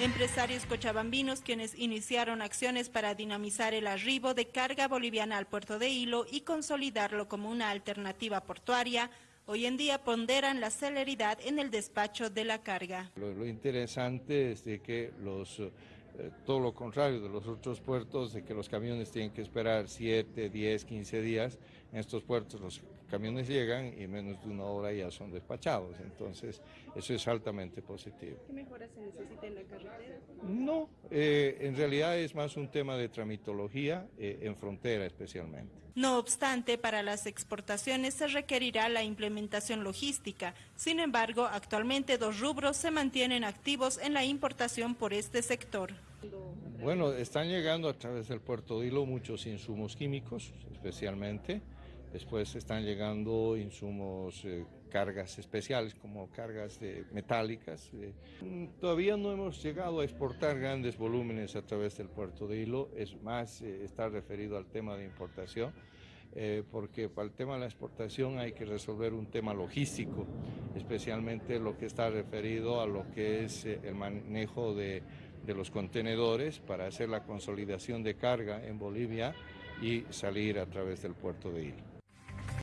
Empresarios cochabambinos quienes iniciaron acciones para dinamizar el arribo de carga boliviana al puerto de Hilo y consolidarlo como una alternativa portuaria, hoy en día ponderan la celeridad en el despacho de la carga. Lo, interesante es de que los, eh, todo lo contrario de los otros puertos, de que los camiones tienen que esperar 7, 10, 15 días, en estos puertos los camiones llegan y en menos de una hora ya son despachados, entonces eso es altamente positivo. ¿Qué mejoras se necesita en la carretera? No, eh, en realidad es más un tema de tramitología, eh, en frontera especialmente. No obstante, para las exportaciones se requerirá la implementación logística, sin embargo, actualmente dos rubros se mantienen activos en la importación por este sector. Bueno, están llegando a través del puerto de Hilo muchos insumos químicos, especialmente, Después están llegando insumos, eh, cargas especiales como cargas de metálicas. Eh. Todavía no hemos llegado a exportar grandes volúmenes a través del puerto de Hilo, es más, eh, está referido al tema de importación. porque para el tema de la exportación hay que resolver un tema logístico, especialmente lo que está referido a lo que es el manejo de, de los contenedores para hacer la consolidación de carga en Bolivia y salir a través del puerto de Hilo.